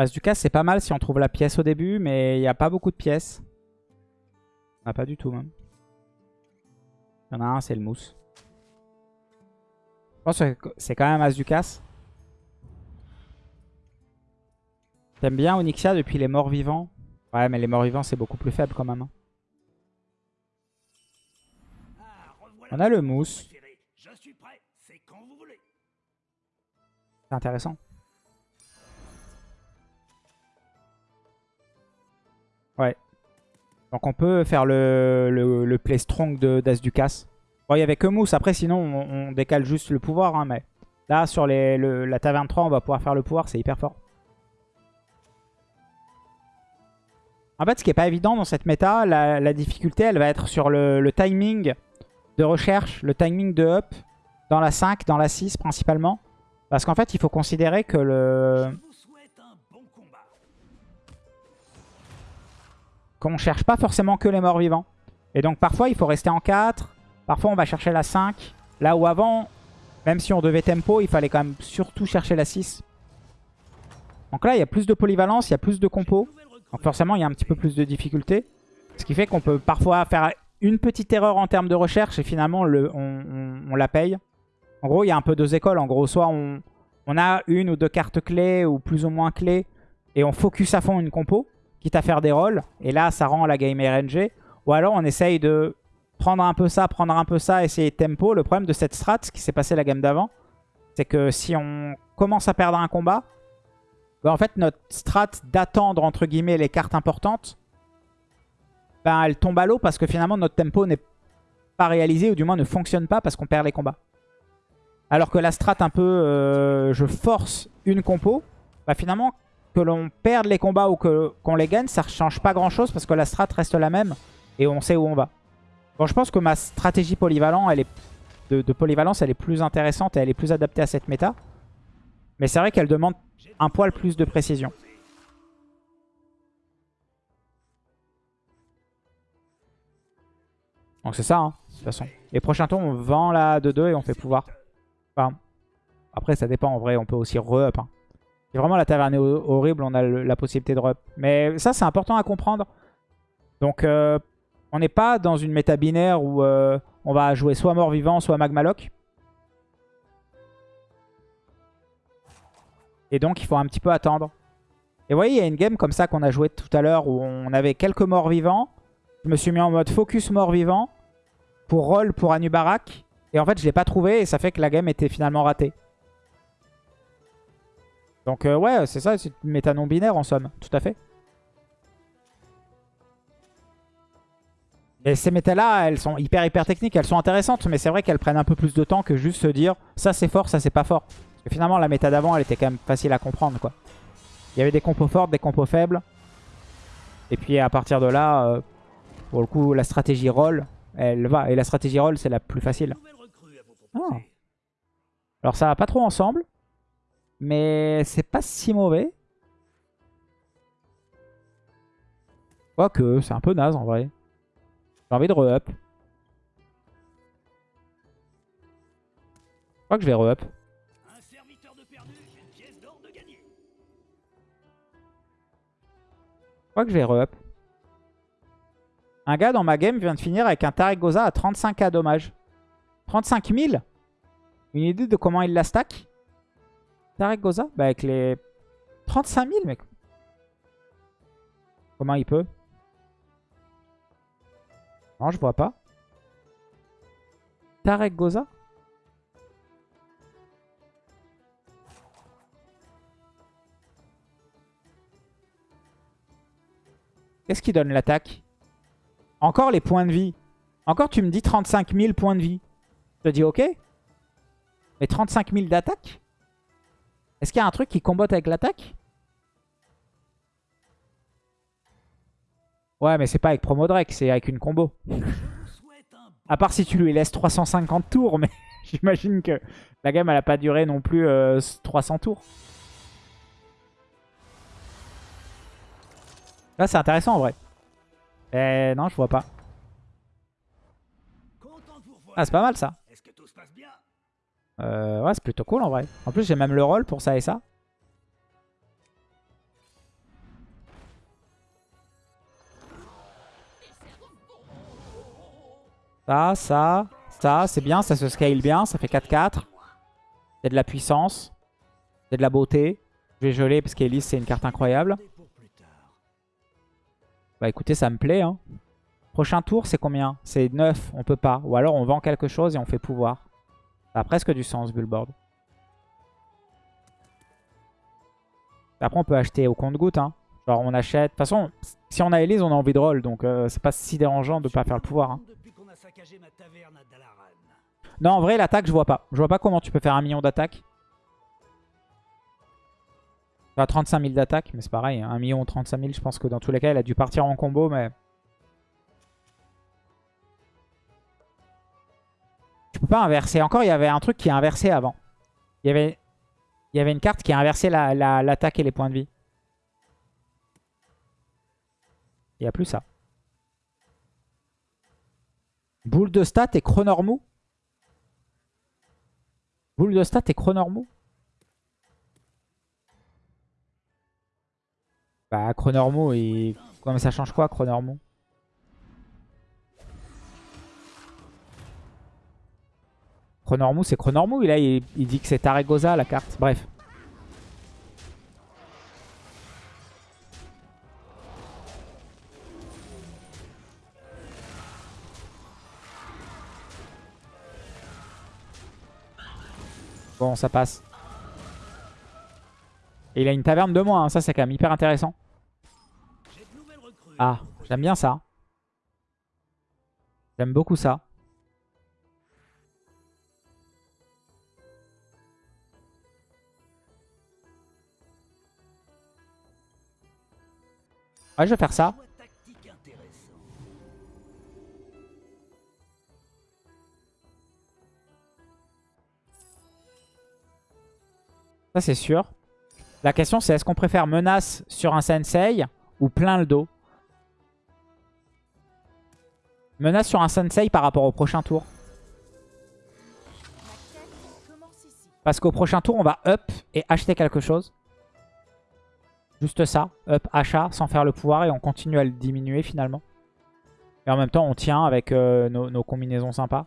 As du c'est pas mal si on trouve la pièce au début, mais il n'y a pas beaucoup de pièces. Ah, pas du tout même. Il y en a un, c'est le mousse. Je pense que c'est quand même As du casse. T'aimes bien Onyxia depuis les morts vivants? Ouais, mais les morts vivants, c'est beaucoup plus faible quand même. hein. On a le mousse. C'est intéressant. Ouais. Donc on peut faire le, le, play strong d'As du casse. Bon, il n'y avait que mousse. Après, sinon, on, décale juste le pouvoir. hein, mais là, sur le- la taverne 3, on va pouvoir faire le pouvoir. C'est hyper fort. En fait, ce qui est pas évident dans cette méta, la, la difficulté, elle va être sur le, le timing de recherche, le timing de up, dans la 5, dans la 6 principalement. Parce qu'en fait, il faut considérer que le qu'on cherche pas forcément que les morts vivants. Et donc parfois, il faut rester en 4. Parfois, on va chercher la 5. Là où avant, même si on devait tempo, il fallait quand même surtout chercher la 6. Donc là, il y a plus de polyvalence, il y a plus de compos. Donc forcément, il y a un petit peu plus de difficulté. Ce qui fait qu'on peut parfois faire une petite erreur en termes de recherche et finalement, le, on, on- on la paye. En gros, il y a un peu deux écoles. En gros, soit on, on a une ou deux cartes clés ou plus ou moins clés et on focus à fond une compo, quitte à faire des rôles. Et là, ça rend la game RNG. Ou alors, on essaye de prendre un peu ça, prendre un peu ça, essayer de tempo. Le problème de cette strat, ce qui s'est passé la game d'avant, c'est que si on commence à perdre un combat, bah, en fait, notre strat d'attendre, entre guillemets, les cartes importantes, ben, elle tombe à l'eau parce que finalement, notre tempo n'est pas réalisé, ou du moins ne fonctionne pas parce qu'on perd les combats. Alors que la strat un peu, euh, je force une compo, bah finalement, que l'on perde les combats ou qu'on les gagne, ça ne change pas grand-chose parce que la strat reste la même et on sait où on va. Bon, je pense que ma stratégie polyvalent, elle est, de, de polyvalence, elle est plus intéressante et elle est plus adaptée à cette méta. Mais c'est vrai qu'elle demande un poil plus de précision. Donc c'est ça, hein, de toute façon. Les prochains tours, on vend la 2-2 et on fait pouvoir. Enfin, après, ça dépend. En vrai, on peut aussi re-up. hein. Vraiment la taverne est ho- horrible, on a la possibilité de re-up. Mais ça, c'est important à comprendre. Donc, euh, on n'est pas dans une méta binaire où euh, on va jouer soit mort-vivant, soit magmaloc. Et donc, il faut un petit peu attendre. Et vous voyez, il y a une game comme ça qu'on a joué tout à l'heure où on avait quelques morts vivants. Je me suis mis en mode focus mort-vivant pour roll pour Anubarak. Et en fait, je l'ai pas trouvé et ça fait que la game était finalement ratée. Donc euh, ouais, c'est ça, c'est une méta non binaire en somme, tout à fait. Et ces méta-là, elles sont hyper hyper techniques, elles sont intéressantes, mais c'est vrai qu'elles prennent un peu plus de temps que juste se dire ça c'est fort, ça c'est pas fort. Parce que finalement, la méta d'avant, elle était quand même facile à comprendre, quoi. Il y avait des compos fortes, des compos faibles. Et puis à partir de là, euh, pour le coup, la stratégie roll, elle va. Et la stratégie roll, c'est la plus facile. Ah. Alors ça va pas trop ensemble. Mais c'est pas si mauvais. Quoique, c'est un peu naze en vrai. J'ai envie de re-up. Je crois que je vais re-up. Je crois que je vais re-up. Un gars dans ma game vient de finir avec un Tarek Goza à 35k dommage. 35 000 Une idée de comment il la stack? Tarek Goza Bah avec les 35 000 mec. Comment il peut? Non je vois pas. Tarek Goza Qu'est-ce qui donne l'attaque? Encore les points de vie. Encore tu me dis 35 000 points de vie. Je te dis ok. Mais 35 000 d'attaque? Est-ce qu'il y a un truc qui combote avec l'attaque? Ouais mais c'est pas avec Promo Drake, c'est avec une combo. À part si tu lui laisses 350 tours, mais j'imagine que la game elle a pas duré non plus euh, 300 tours. Là c'est intéressant en vrai. Eh non je vois pas. Ah c'est pas mal ça. Euh, ouais, c'est plutôt cool en vrai. En plus, j'ai même le rôle pour ça et ça. Ça, ça, ça, c'est bien, ça se scale bien, ça fait 4-4. C'est de la puissance, c'est de la beauté. Je vais geler parce qu'Elise, c'est une carte incroyable. Bah écoutez, ça me plaît. Hein. Prochain tour, c'est combien? C'est 9, on peut pas. Ou alors on vend quelque chose et on fait pouvoir. Ça a presque du sens, Bullboard. Après, on peut acheter au compte-goutte. Hein. Genre, on achète... De toute façon, si on a Elise, on a envie de roll. Donc, euh, c'est pas si dérangeant de pas faire le pouvoir. Hein. Non, en vrai, l'attaque, je vois pas. Je vois pas comment tu peux faire un million d'attaque. Enfin, 35 000 d'attaque, mais c'est pareil. 1 million ou 35 000, je pense que dans tous les cas, il a dû partir en combo, mais... pas inverser. Encore, il y avait un truc qui est inversé avant. Il y avait, il y avait une carte qui a inversé l'attaque et les points de vie. Il n'y a plus ça. Boule de stat et chronormou Boule de stat et chronormou Bah chronormou, et... Comment ça change quoi chronormou Chronormou, c'est Chronormou. Là, il, dit que c'est Taregosa la carte. Bref. Bon, ça passe. Et il a une taverne de moins, hein. ça c'est quand même hyper intéressant. Ah, j'aime bien ça. J'aime beaucoup ça. Je vais faire ça. Ça, c'est sûr. La question, c'est est-ce qu'on préfère menace sur un sensei ou plein le dos? Menace sur un sensei par rapport au prochain tour. Parce qu'au prochain tour, on va up et acheter quelque chose. Juste ça, up, achat, sans faire le pouvoir et on continue à le diminuer finalement. Et en même temps, on tient avec euh, nos combinaisons sympas.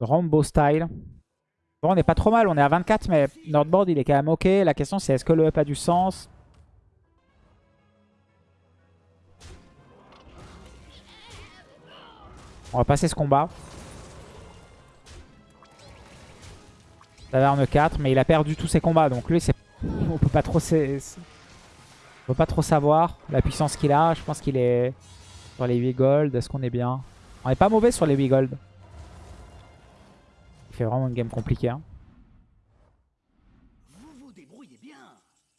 Rambo style. Bon, on n'est pas trop mal, on est à 24, mais notre board il est quand même ok. La question c'est est-ce que le up a du sens? On va passer ce combat. Taverne 4, mais il a perdu tous ses combats, donc lui. On peut pas trop... On peut pas trop savoir la puissance qu'il a. Je pense qu'il est sur les 8 gold. Est-ce qu'on est bien? On est pas mauvais sur les 8 gold. C'est vraiment une game compliquée. Hein.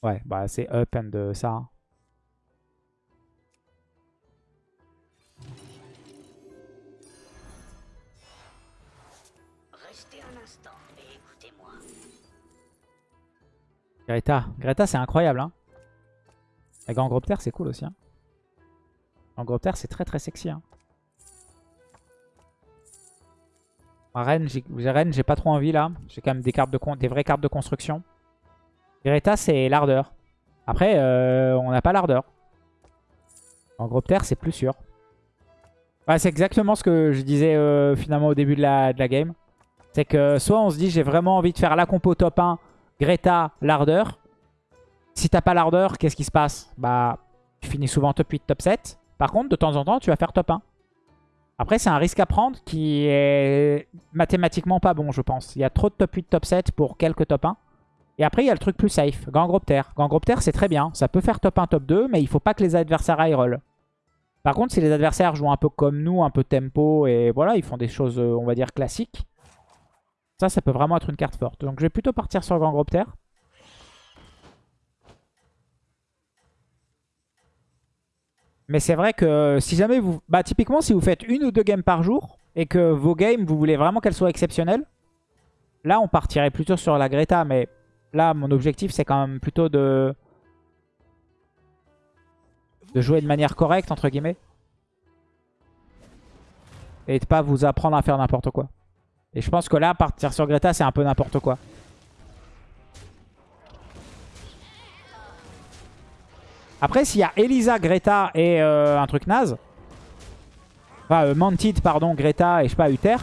Ouais, bah c'est up and de ça. Hein. Greta. Greta, c'est incroyable. Hein. La Gangropter, c'est cool aussi. Hein. Gangropter, c'est très très sexy. Hein. Rennes, j'ai pas trop envie là. J'ai quand même des, cartes de des vraies cartes de construction. Greta, c'est l'ardeur. Après, euh, on n'a pas l'ardeur. En gros terre, c'est plus sûr. c'est exactement ce que je disais euh, finalement au début de la, de la game. C'est que soit on se dit j'ai vraiment envie de faire la compo top 1, Greta, l'ardeur. Si t'as pas l'ardeur, qu'est-ce qui se passe? Bah, tu finis souvent top 8, top 7. Par contre, de temps en temps, tu vas faire top 1. Après, c'est un risque à prendre qui est mathématiquement pas bon, je pense. Il y a trop de top 8, top 7 pour quelques top 1. Et après, il y a le truc plus safe, Gangropter. Gangropter, c'est très bien. Ça peut faire top 1, top 2, mais il faut pas que les adversaires high roll. Par contre, si les adversaires jouent un peu comme nous, un peu tempo, et voilà, ils font des choses, euh, on va dire, classiques. Ça, ça peut vraiment être une carte forte. Donc, je vais plutôt partir sur Gangropter. Mais c'est vrai que si jamais vous... Bah typiquement si vous faites une ou deux games par jour, et que vos games, vous voulez vraiment qu'elles soient exceptionnelles, là, on partirait plutôt sur la Greta. Mais là, mon objectif, c'est quand même plutôt de... de jouer de manière correcte, entre guillemets. Et de pas vous apprendre à faire n'importe quoi. Et je pense que là, partir sur Greta, c'est un peu n'importe quoi. Après, s'il y a Elisa, Greta et euh, un truc naze, enfin euh, Mantid, pardon, Greta et je sais pas, Uther,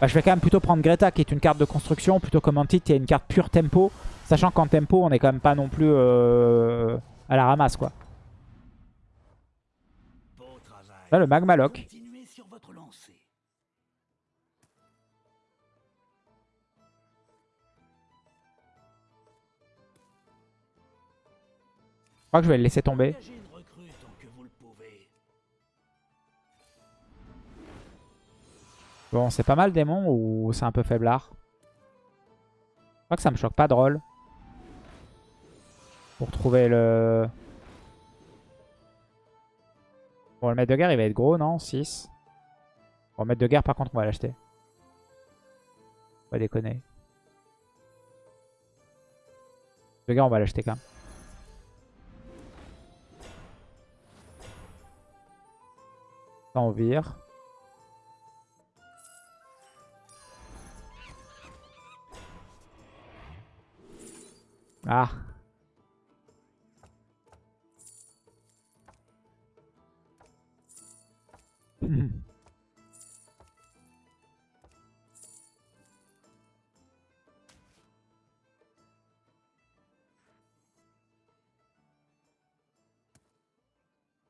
bah, je vais quand même plutôt prendre Greta qui est une carte de construction plutôt que Mantid qui est une carte pure tempo. Sachant qu'en tempo, on est quand même pas non plus euh, à la ramasse quoi. Là, le Magma Lock. Crois que je vais le laisser tomber. Bon, c'est pas mal démon ou c'est un peu faiblard? Je crois que ça me choque pas drôle. Pour trouver le... Bon, le maître de guerre, il va être gros, non? 6. Bon, le maître de guerre, par contre, on va l'acheter. Pas déconner. Le guerre, on va l'acheter quand même. Ça, on vire. Ah.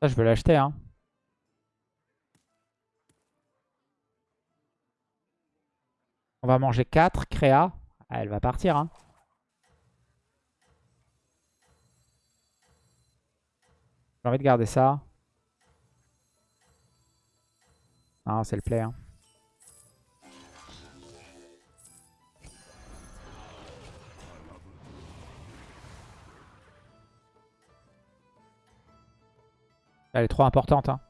Ça, je veux l'acheter, hein. On va manger 4, créa. Ah, elle va partir, hein. J'ai envie de garder ça. Non, c'est le play. Hein. Elle est trop importante. Hein.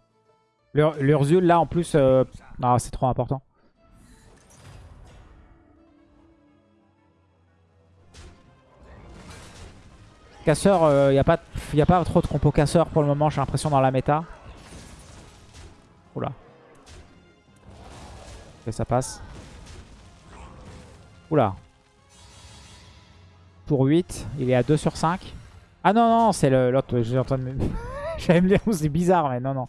L'Ur- L'Ursule, là, en plus... euh, Non, c'est trop important. Casseur, il n'y a, pas- a pas trop de compo casseur pour le moment, j'ai l'impression, dans la méta. Oula. Ok, ça passe. Oula. Tour 8, il est à 2 sur 5. Ah non, non, c'est l'autre. J'ai en train de me... J'allais me dire, c'est bizarre, mais non, non.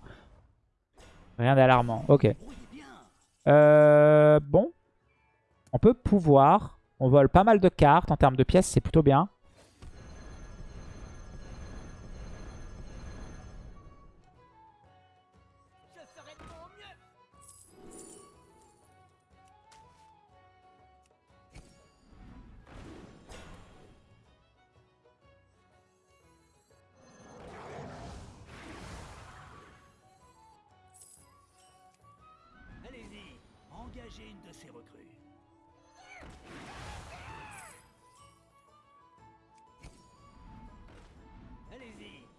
Rien d'alarmant. Ok. Euh, bon. On peut pouvoir. On vole pas mal de cartes. En termes de pièces, c'est plutôt bien.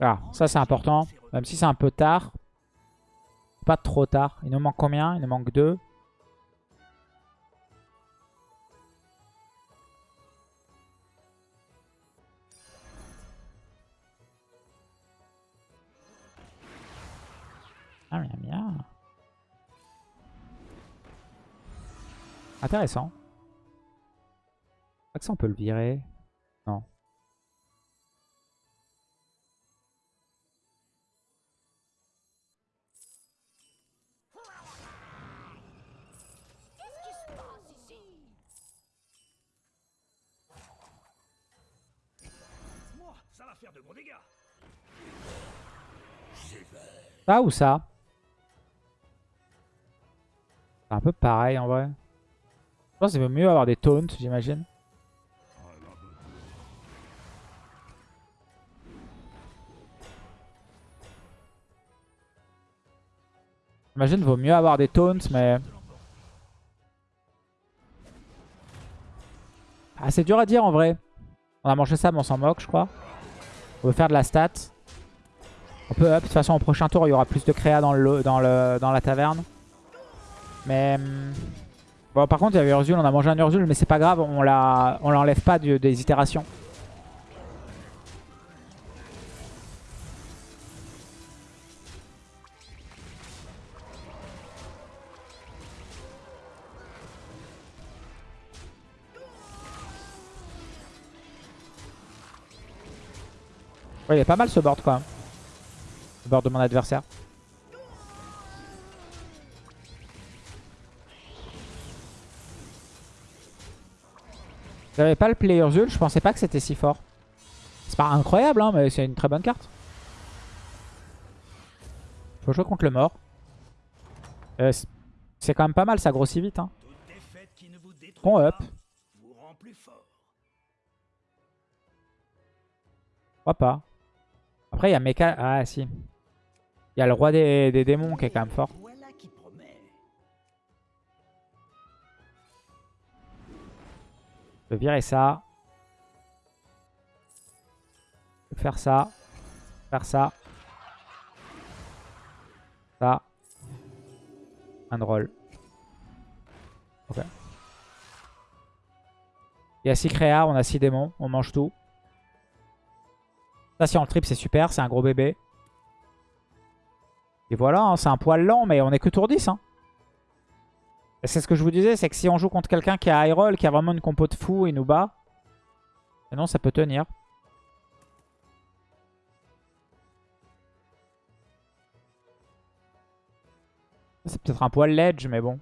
Allez-y. Ah, ça c'est important. Même si c'est un peu tard. Pas trop tard. Il nous manque combien? Il nous manque 2. Ah, bien, bien. Intéressant. Pas que ça on peut le virer. Ça ou ça? C'est un peu pareil en vrai. Je pense qu'il vaut mieux avoir des taunts, j'imagine. J'imagine vaut mieux avoir des taunts, mais... Ah, c'est dur à dire en vrai. On a mangé ça, mais on s'en moque, je crois. On veut faire de la stat. On peut up. De toute façon, au prochain tour, il y aura plus de créa dans, le, dans, le, dans la taverne. Mais... hum, Bon, par contre, il y avait Urzul, on a mangé un Urzul, mais c'est pas grave, on l'enlève pas des itérations. Ouais, il est pas mal ce board même. Le board de mon adversaire. J'avais pas le play Urzul, je pensais pas que c'était si fort. C'est pas incroyable, hein, mais c'est une très bonne carte. Faut jouer contre le mort. Euh, c'est- quand même pas mal, ça grossit vite. Hein. Bon up. Pourquoi pas Après, il y a Mecha... Ah, si. Il y a le roi des, des démons qui est quand même fort. Je peux virer ça. Je peux faire ça. Faire ça. Ça. Un drôle. Ok. Il y a 6 créas, on a 6 démons, on mange tout. Ça, si on le trip, c'est super, c'est un gros bébé. Et voilà, hein, c'est un poil lent, mais on est que tour 10. Hein. Et C'est ce que je vous disais, c'est que si on joue contre quelqu'un qui a high roll, qui a vraiment une compo de fou, il nous bat. Sinon, ça peut tenir. C'est peut-être un poil ledge, mais bon.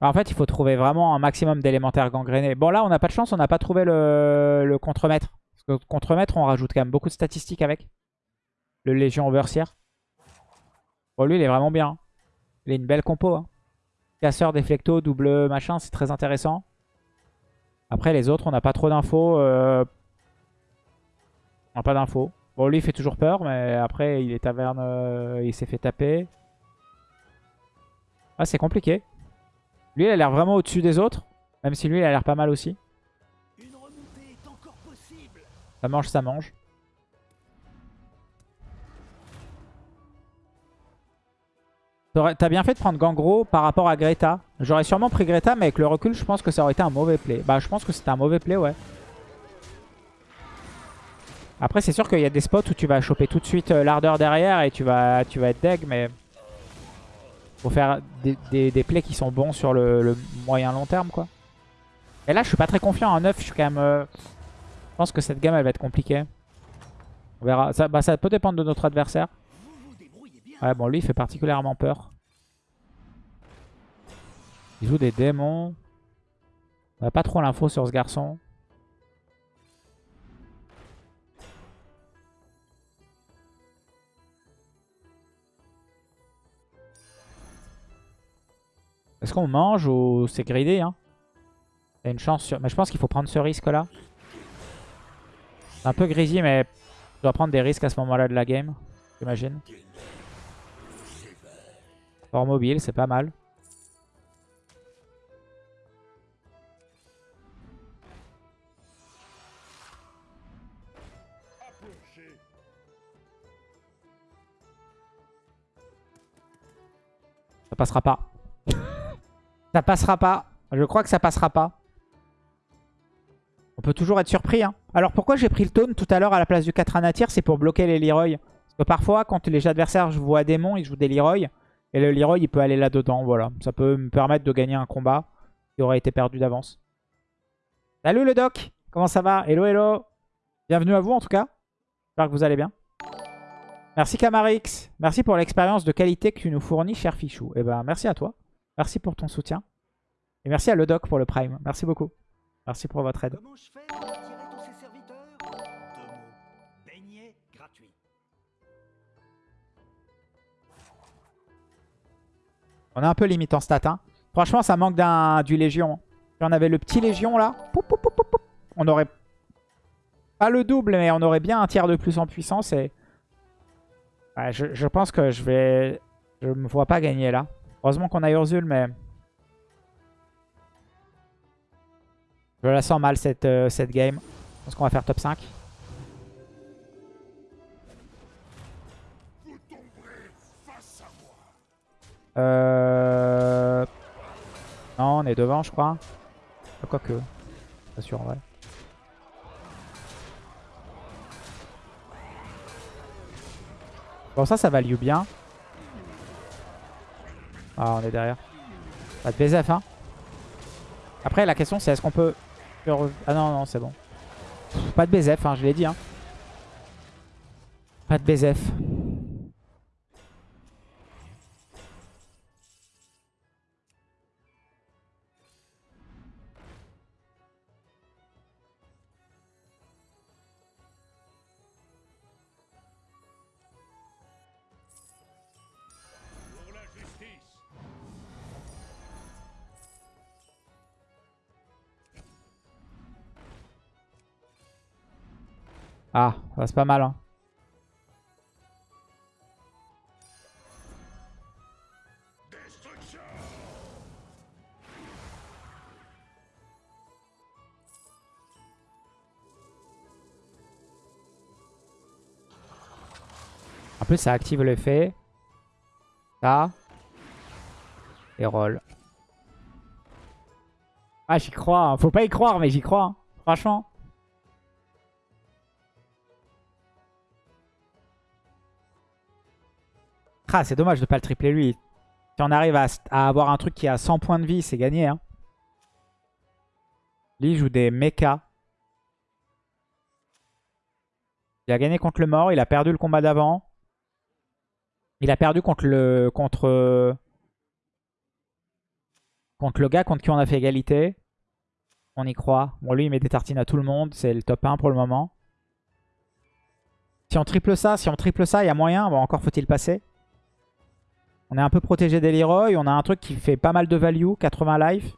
En fait, il faut trouver vraiment un maximum d'élémentaires gangrénés. Bon, là, on n'a pas de chance, on n'a pas trouvé le, le contremaître. Parce que contremaître, on rajoute quand même beaucoup de statistiques avec. Le Légion Overseer. Bon, lui, il est vraiment bien. Il a une belle compo. Hein. Casseur, déflecto, double machin, c'est très intéressant. Après, les autres, on n'a pas trop d'infos. euh, On n'a pas d'infos. Bon, lui, il fait toujours peur, mais après, il est taverne, euh, il s'est fait taper. Ah, c'est compliqué. Lui, il a l'air vraiment au-dessus des autres. Même si lui, il a l'air pas mal aussi. Ça mange, ça mange. T'as bien fait de prendre Gangro par rapport à Greta. J'aurais sûrement pris Greta, mais avec le recul, je pense que ça aurait été un mauvais play. Bah, je pense que c'était un mauvais play, ouais. Après, c'est sûr qu'il y a des spots où tu vas choper tout de suite euh, l'ardeur derrière et tu vas, tu vas être deg, mais... Faut faire des, des- des plays qui sont bons sur le, le moyen long terme, quoi. Et là, je suis pas très confiant. En 9, je suis quand même... euh, Je pense que cette game, elle va être compliquée. On verra. Ça, bah, ça peut dépendre de notre adversaire. Ouais, bon, lui, il fait particulièrement peur. Il joue des démons. On a pas trop l'info sur ce garçon. Est-ce qu'on mange ou c'est gridé hein? Il y a une chance sur... Mais je pense qu'il faut prendre ce risque-là. C'est un peu grisy, mais je dois prendre des risques à ce moment-là de la game, j'imagine. Fort mobile, c'est pas mal. Ça passera pas. Ça passera pas. Je crois que ça passera pas. On peut toujours être surpris. Hein. Alors pourquoi j'ai pris le taunt tout à l'heure à la place du 4 anatir C'est pour bloquer les Leroy. Parce que parfois, quand les adversaires voient démons, ils jouent des Leroy. Et le Leroy, il peut aller là-dedans. Voilà. Ça peut me permettre de gagner un combat qui aurait été perdu d'avance. Salut le doc Comment ça va? Hello, hello Bienvenue à vous en tout cas. J'espère que vous allez bien. Merci Camarix. Merci pour l'expérience de qualité que tu nous fournis, cher Fichou. Et ben merci à toi. Merci pour ton soutien. Et merci à le doc pour le prime. Merci beaucoup. Merci pour votre aide. Comment je fais pour attirer tous ces serviteurs Deux mots. Beignet gratuit. On est un peu limite en stat. Hein. Franchement, ça manque d'un du Légion. Si on avait le petit Légion là, on aurait pas le double, mais on aurait bien un tiers de plus en puissance. Et Ouais, je, je pense que je vais... Je me vois pas gagner là. Heureusement qu'on a Urzul, mais... Je la sens mal cette, euh, cette game. Je pense qu'on va faire top 5. Euh... Non, on est devant, je crois. Ah, Quoique. Pas sûr vrai. Bon, ça, ça value bien. Ah, on est derrière. Pas de BZF, hein. Après, la question, c'est est-ce qu'on peut... Ah non, non, c'est bon. Pas de BZF, hein, je l'ai dit. Hein. Pas de BZF. Pas mal. Hein. En plus, ça active l'effet. Ça. Et roll. Ah, j'y crois. hein. Faut pas y croire, mais j'y crois. hein. Franchement. Ah, c'est dommage de pas le tripler lui. Si on arrive à, avoir un truc qui a 100 points de vie, c'est gagné. Hein. Lui, il joue des mechas. Il a gagné contre le mort. Il a perdu le combat d'avant. Il a perdu contre le contre contre le gars contre qui on a fait égalité. On y croit. Bon, lui, il met des tartines à tout le monde. C'est le top 1 pour le moment. Si on triple ça, si on triple ça, il y a moyen. Bon, encore faut-il passer. On est un peu protégé des Leroy. On a un truc qui fait pas mal de value. 80 life.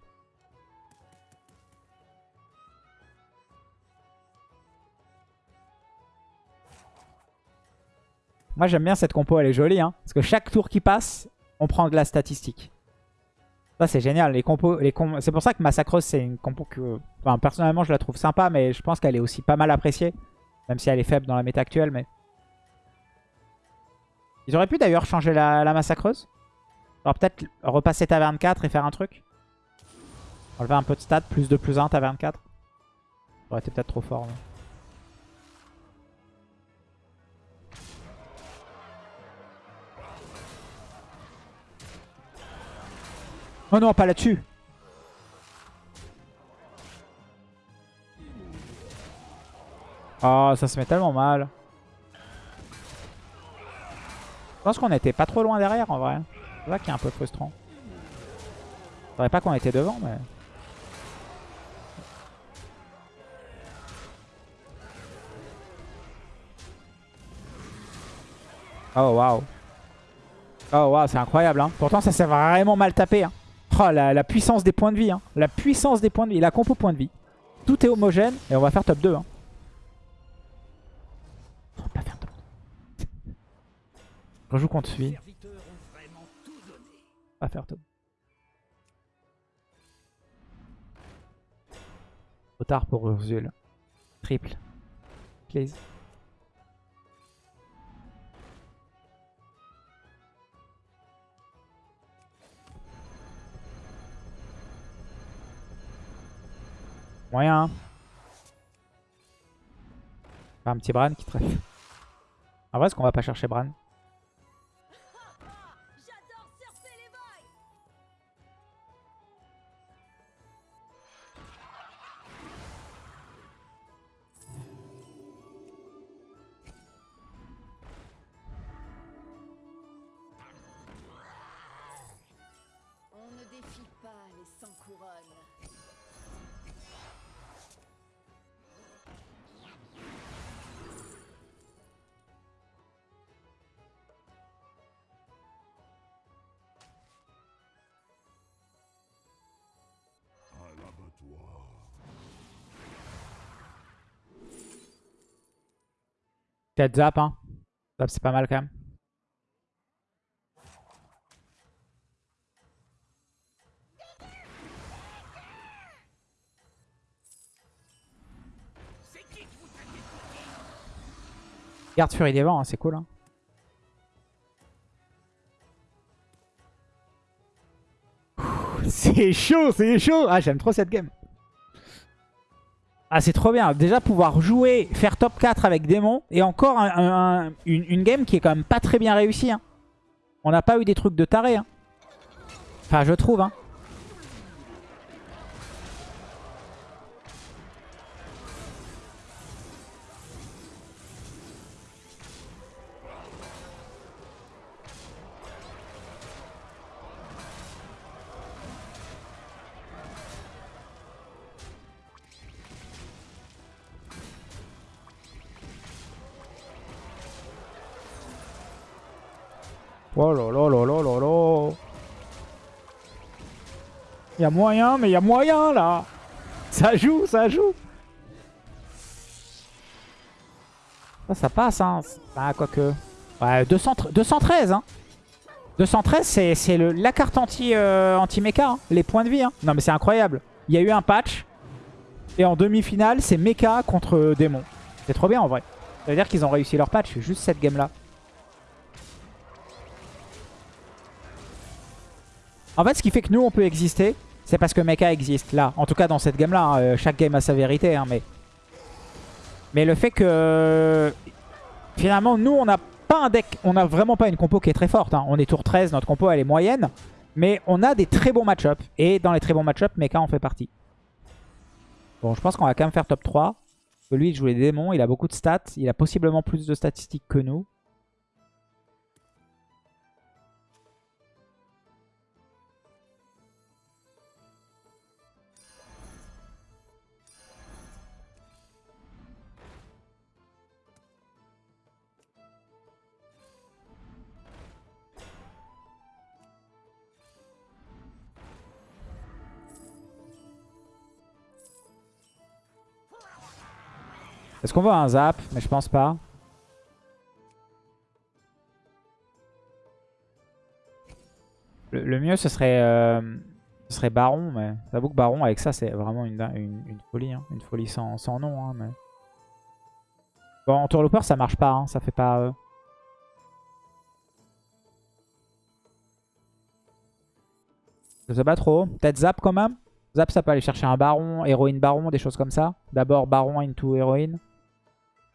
Moi j'aime bien cette compo, elle est jolie. Hein, parce que chaque tour qui passe, on prend de la statistique. Ça c'est génial. Les compos, les com C'est pour ça que Massacreuse c'est une compo que... Enfin, personnellement je la trouve sympa, mais je pense qu'elle est aussi pas mal appréciée. Même si elle est faible dans la méta actuelle. mais Ils auraient pu d'ailleurs changer la, la Massacreuse. Alors peut-être repasser taverne 4 et faire un truc. Enlever un peu de stats, plus 2, plus 1, taverne 4. Ça aurait été peut-être trop fort. Oh non, pas là-dessus. Oh, ça se met tellement mal. Pense qu'on était pas trop loin derrière en vrai. C'est ça qui est un peu frustrant. Dirais pas qu'on était devant, mais... Oh waouh. Oh waouh, c'est incroyable. Hein. Pourtant, ça s'est vraiment mal tapé. Hein. Oh, la, la puissance des points de vie. Hein. La puissance des points de vie. La compo points de vie. Tout est homogène. Et on va faire top 2. Je tout donné. On va faire top. Trop tard pour Urzul. Triple. Please. Moyen. hein. Pas un petit Bran qui treffe. En vrai, est-ce qu'on va pas chercher Bran? Peut-être hein. Zap, c'est pas mal quand même. Garde furie des Vents, hein, c'est cool. Hein. C'est chaud, c'est chaud Ah, j'aime trop cette game. Ah, c'est trop bien. Déjà, pouvoir jouer, faire top 4 avec démon. Et encore un- un- une, une game qui est quand même pas très bien réussie. hein. On n'a pas eu des trucs de taré. hein. Enfin, je trouve. Hein. Oh là là là là là là. Il y a moyen, mais il y a moyen là. Ça joue, ça joue. Ça, passe, hein. Ah, quoique. Ouais, 200 213, hein. 213, c'est la carte anti, euh, anti-mecha, hein. les points de vie. Hein. Non, mais c'est incroyable. Il y a eu un patch. Et en demi-finale, c'est mecha contre démon. C'est trop bien en vrai. Ça veut dire qu'ils ont réussi leur patch, juste cette game-là. En fait, ce qui fait que nous, on peut exister, c'est parce que Mecha existe, là. En tout cas, dans cette game-là. hein, euh, chaque game a sa vérité, hein, mais... Mais le fait que... Finalement, nous, on n'a pas un deck... On n'a vraiment pas une compo qui est très forte. hein. On est tour 13, notre compo, elle est moyenne. Mais on a des très bons match-up. Et dans les très bons match-up, Mecha en fait partie. Bon, je pense qu'on va quand même faire top 3. Parce que lui, il joue les démons, il a beaucoup de stats. Il a possiblement plus de statistiques que nous. Est-ce qu'on voit un zap? Mais je pense pas. Le, mieux, ce serait, euh, ce serait Baron. Mais j'avoue que Baron, avec ça, c'est vraiment une, folie. hein. Une folie sans, nom. hein. Bon, en tourlooper, ça marche pas. hein. Ça fait pas... euh, Je sais pas trop. Peut-être Zap quand même. Zap, ça peut aller chercher un Baron, héroïne Baron, des choses comme ça. D'abord Baron into héroïne.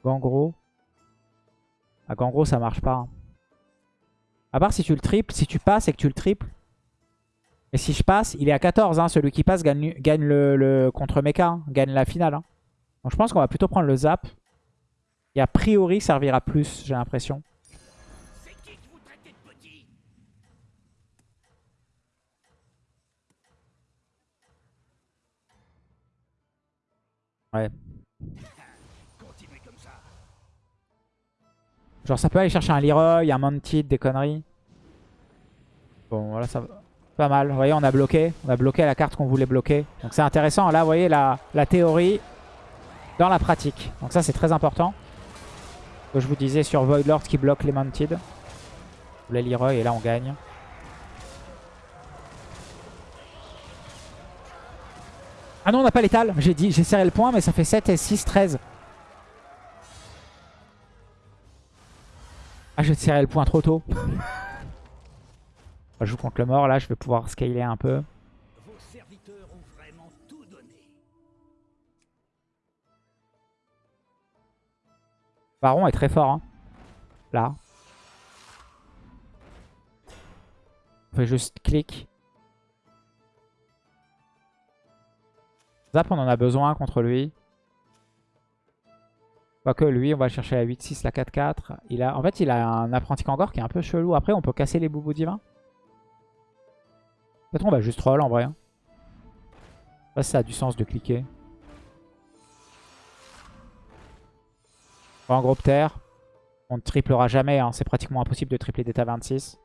Gangro. Ah, Gangro, ça marche pas. hein. À part si tu le triples, si tu passes et que tu le triples. Et si je passe, il est à 14. hein. Celui qui passe gagne, le, contre Mecha, hein. gagne la finale. Donc je pense qu'on va plutôt prendre le Zap. Et a priori servira plus, j'ai l'impression. Ouais. Genre ça peut aller chercher un Leroy, un Mantid, des conneries. Bon voilà ça va. Pas mal. Vous voyez on a bloqué. On a bloqué la carte qu'on voulait bloquer. Donc c'est intéressant. Là vous voyez la, la théorie dans la pratique. Donc ça c'est très important. Que je vous disais sur Voidlord qui bloque les Mantid. Les Leroy et là on gagne. Ah non on n'a pas l'étal. J'ai serré le point mais ça fait 7 et 6, 13. Ah, j'ai tiré le point trop tôt. Je joue contre le mort, là, je vais pouvoir scaler un peu. Vos serviteurs ont vraiment tout donné. Baron est très fort, hein. Là. On fait juste clic. Zap, on en a besoin contre lui. Quoique lui, on va chercher la 8-6, la 4-4. Il a... En fait, il a un apprenti Kangor qui est un peu chelou. Après, on peut casser les boubous divins. Peut-être on va juste troll en vrai. hein. Pas si ça a du sens de cliquer. En groupe terre. On ne triplera jamais. hein. C'est pratiquement impossible de tripler d'état 26.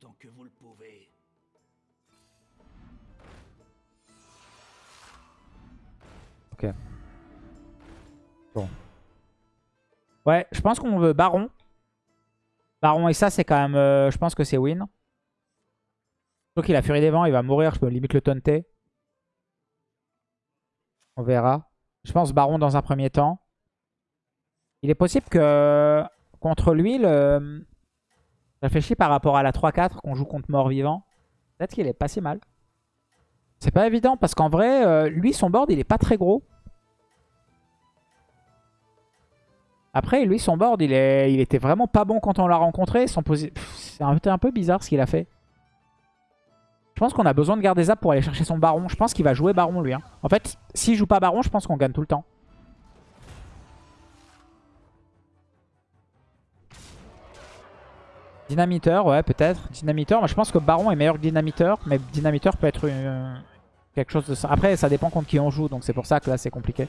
Tant que vous le pouvez. Ok. Bon. Ouais, je pense qu'on veut Baron. Baron et ça, c'est quand même... euh, je pense que c'est win. Donc il a Furie des Vents, il va mourir, je peux limite le taunter. On verra. Je pense Baron dans un premier temps. Il est possible que contre lui, le... réfléchis par rapport à la 3-4 qu'on joue contre mort-vivant. Peut-être qu'il est pas si mal. C'est pas évident parce qu'en vrai, euh, lui, son board, il est pas très gros. Après, lui, son board, il, il était vraiment pas bon quand on l'a rencontré. C'est un... peu bizarre ce qu'il a fait. Je pense qu'on a besoin de garder Zap pour aller chercher son baron. Je pense qu'il va jouer baron, lui. hein. En fait, s'il joue pas baron, je pense qu'on gagne tout le temps. Dynamiteur, ouais, peut-être. Dynamiteur, moi je pense que Baron est meilleur que Dynamiteur, mais Dynamiteur peut être euh, quelque chose de ça. Après, ça dépend contre qui on joue, donc c'est pour ça que là c'est compliqué.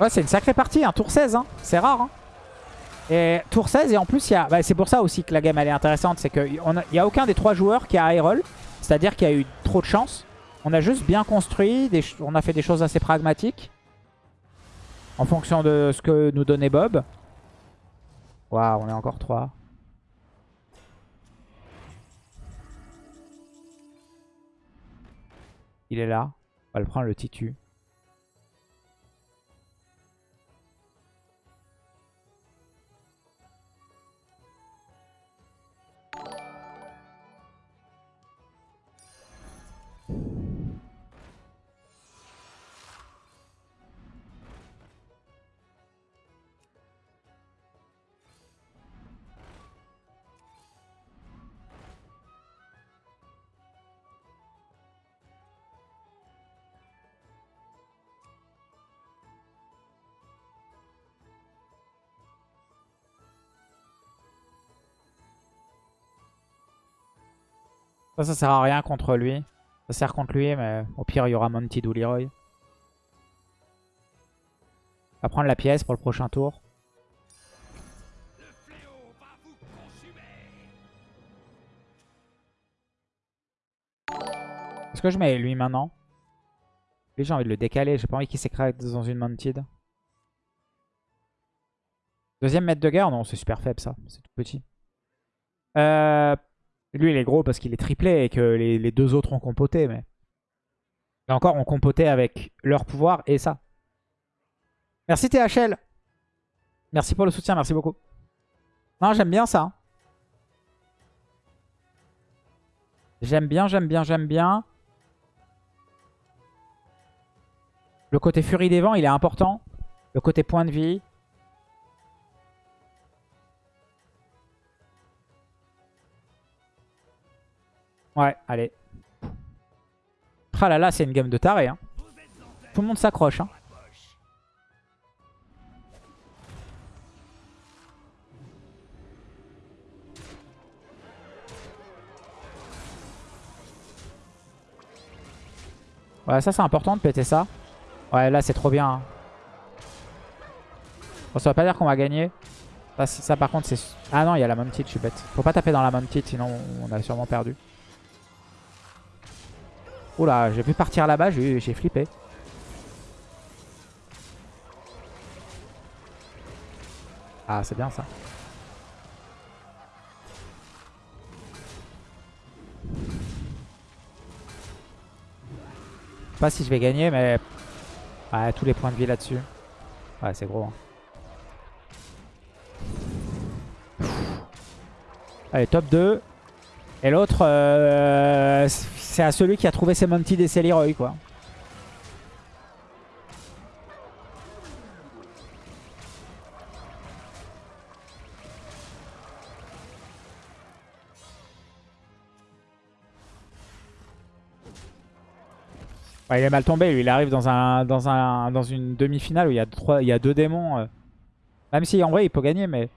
Ouais, c'est une sacrée partie, hein. tour 16, hein. c'est rare. Hein. Et tour 16, et en plus, bah, c'est pour ça aussi que la game elle est intéressante, c'est qu'il n'y a aucun des trois joueurs qui a high roll, c'est-à-dire qu'il y a eu trop de chance. On a juste bien construit, on a fait des choses assez pragmatiques en fonction de ce que nous donnait Bob. Waouh, on est encore 3. Il est là. On va le prendre le titu. Ça, sert à rien contre lui. Ça sert contre lui, mais au pire, il y aura Monty Leroy. On va prendre la pièce pour le prochain tour. Est-ce que je mets lui maintenant? Lui, j'ai envie de le décaler. J'ai pas envie qu'il s'écrase dans une Mounted. Deuxième maître de guerre? Non, c'est super faible ça. C'est tout petit. Euh, lui, il est gros parce qu'il est triplé et que les, deux autres ont compoté. Mais et encore, on compoté avec leur pouvoir et ça. Merci THL. Merci pour le soutien, merci beaucoup. Non, j'aime bien ça. J'aime bien, j'aime bien, j'aime bien. Le côté furie des vents, il est important. Le côté point de vie. Ouais, allez. Ah là là, c'est une game de taré. Hein. Tout le monde s'accroche. Hein. Ouais, ça c'est important de péter ça. Ouais, là c'est trop bien. Bon, ça veut pas dire qu'on va gagner. Ça, par contre c'est... Ah non, il y a la Mounted, je suis bête. Faut pas taper dans la Mounted, sinon on a sûrement perdu. Oula, j'ai vu partir là-bas, j'ai flippé. Ah, c'est bien ça. Pas si je vais gagner, mais... Ouais, tous les points de vie là-dessus. Ouais, c'est gros. hein. Allez, top 2. Et l'autre, euh, c'est à celui qui a trouvé ses Mounted et ses quoi. Ouais, il est mal tombé, lui. Il arrive dans, un, dans, un, dans une demi-finale où il y, a trois, il y a deux démons. euh. Même si, en vrai, il peut gagner, mais...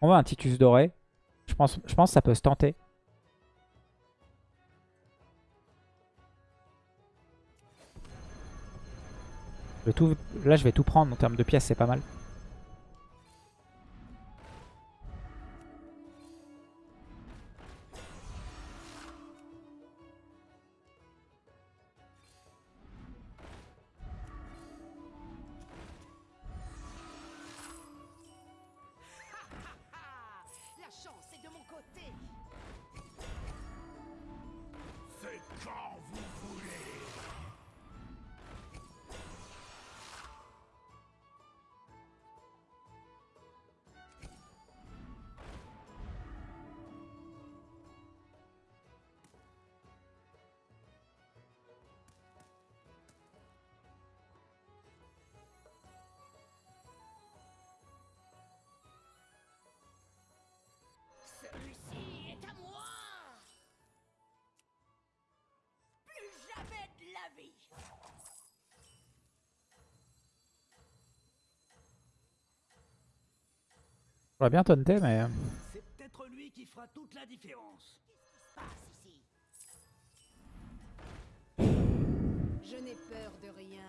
On veut un Titus doré. Je pense, que ça peut se tenter. Tout- là, je vais tout prendre en termes de pièces, c'est pas mal. La vie J'aurais bien taunté, mais... euh, C'est peut-être lui qui fera toute la différence. Passe ici? Je n'ai peur de rien.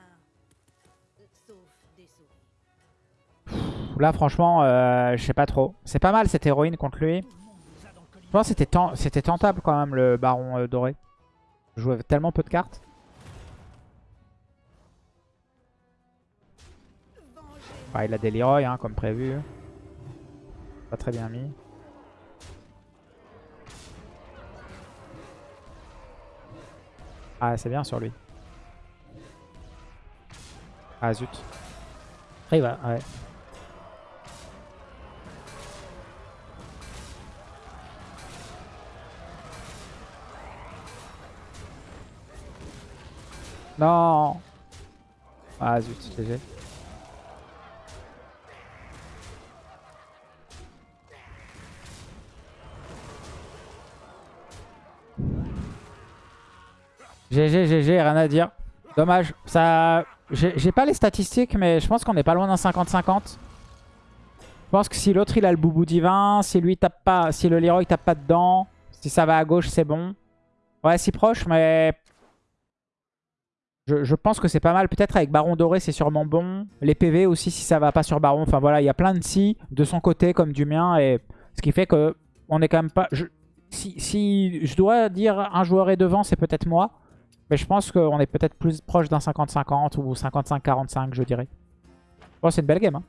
Sauf des souris. Là, franchement, euh, je sais pas trop. C'est pas mal cette héroïne contre lui. Je pense que c'était ten- c'était tentable quand même, le baron euh, doré. Je jouais tellement peu de cartes. Vengez Ah, il a des Leroy, hein, comme prévu. Pas très bien mis. Ah, c'est bien sur lui. Ah, zut. Après, il va... Ouais. Non Ah, zut, GG. GG, GG, rien à dire. Dommage. Ça, J'ai pas les statistiques, mais je pense qu'on est pas loin d'un 50-50. Je pense que si l'autre il a le boubou divin, si lui tape pas, si le Leroy tape pas dedans, si ça va à gauche, c'est bon. Ouais, si proche, mais je, pense que c'est pas mal. Peut-être avec Baron Doré, c'est sûrement bon. Les PV aussi, si ça va pas sur Baron. Enfin voilà, il y a plein de si de son côté comme du mien. Et ce qui fait que on est quand même pas... si je dois dire un joueur est devant, c'est peut-être moi. Mais je pense qu'on est peut-être plus proche d'un 50-50 ou 55-45, je dirais. Bon, c'est une belle game. Hein.